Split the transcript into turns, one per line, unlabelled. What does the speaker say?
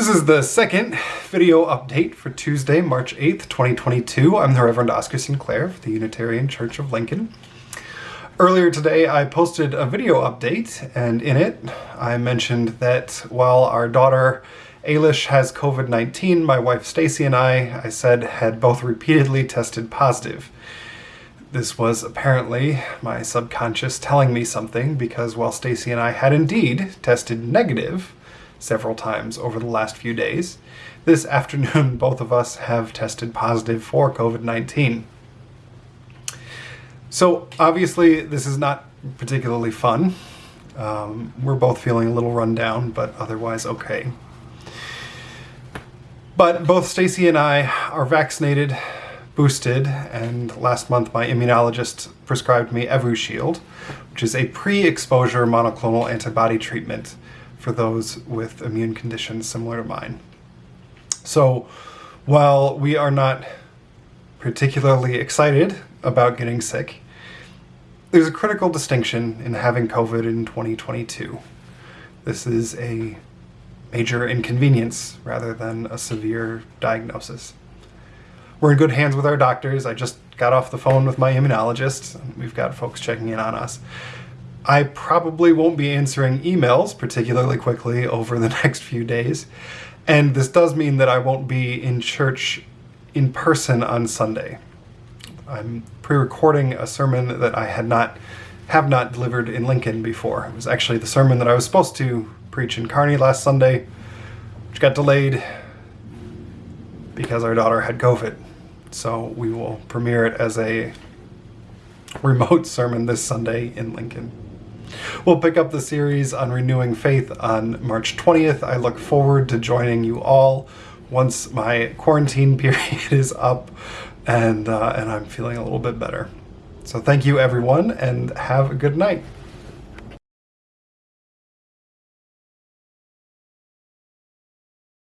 This is the second video update for Tuesday, March 8th, 2022. I'm the Reverend Oscar Sinclair of the Unitarian Church of Lincoln. Earlier today, I posted a video update, and in it, I mentioned that while our daughter Ailish has COVID-19, my wife Stacy and I, I said, had both repeatedly tested positive. This was apparently my subconscious telling me something because while Stacy and I had indeed tested negative, several times over the last few days. This afternoon, both of us have tested positive for COVID-19. So obviously this is not particularly fun. Um, we're both feeling a little run down, but otherwise okay. But both Stacy and I are vaccinated, boosted, and last month my immunologist prescribed me Evusheld, which is a pre-exposure monoclonal antibody treatment for those with immune conditions similar to mine. So while we are not particularly excited about getting sick, there's a critical distinction in having COVID in 2022. This is a major inconvenience rather than a severe diagnosis. We're in good hands with our doctors. I just got off the phone with my immunologist. We've got folks checking in on us. I probably won't be answering emails particularly quickly over the next few days. And this does mean that I won't be in church in person on Sunday. I'm pre-recording a sermon that I had not have not delivered in Lincoln before. It was actually the sermon that I was supposed to preach in Kearney last Sunday, which got delayed because our daughter had COVID. So we will premiere it as a remote sermon this Sunday in Lincoln. We'll pick up the series on renewing faith on March 20th. I look forward to joining you all once my quarantine period is up and, uh, and I'm feeling a little bit better. So thank you everyone and have a good night.